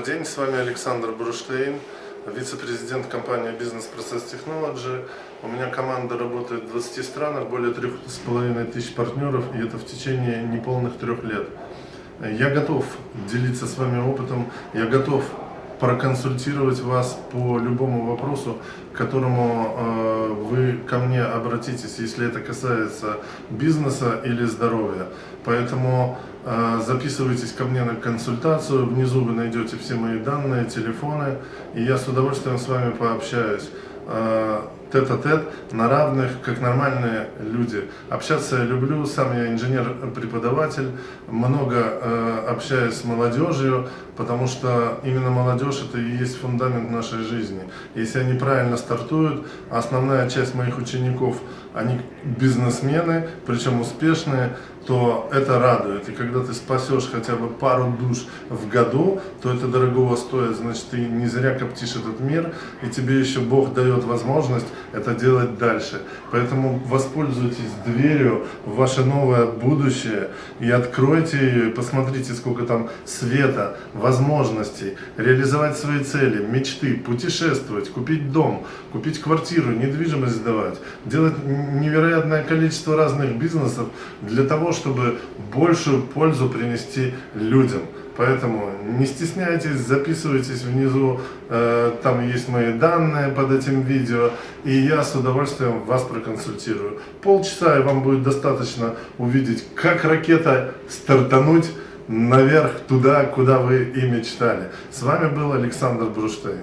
день, с вами Александр Бруштейн, вице-президент компании Business Process Technology. У меня команда работает в 20 странах, более 3,5 тысяч партнеров, и это в течение неполных трех лет. Я готов делиться с вами опытом, я готов проконсультировать вас по любому вопросу, к которому э, вы ко мне обратитесь, если это касается бизнеса или здоровья. Поэтому э, записывайтесь ко мне на консультацию, внизу вы найдете все мои данные, телефоны, и я с удовольствием с вами пообщаюсь. Тет-а-тет, на равных, как нормальные люди. Общаться я люблю, сам я инженер-преподаватель, много э, общаюсь с молодежью, потому что именно молодежь это и есть фундамент нашей жизни. Если они правильно стартуют, основная часть моих учеников, они бизнесмены, причем успешные, то это радует. И когда ты спасешь хотя бы пару душ в году, то это дорогого стоит. Значит, ты не зря коптишь этот мир, и тебе еще Бог дает возможность это делать дальше. Поэтому воспользуйтесь дверью в ваше новое будущее и откройте ее, и посмотрите, сколько там света, возможностей, реализовать свои цели, мечты, путешествовать, купить дом, купить квартиру, недвижимость сдавать, делать невероятное количество разных бизнесов для того, чтобы большую пользу принести людям. Поэтому не стесняйтесь, записывайтесь внизу, э, там есть мои данные под этим видео, и я с удовольствием вас проконсультирую. Полчаса и вам будет достаточно увидеть, как ракета стартануть наверх, туда, куда вы и мечтали. С вами был Александр Бруштейн.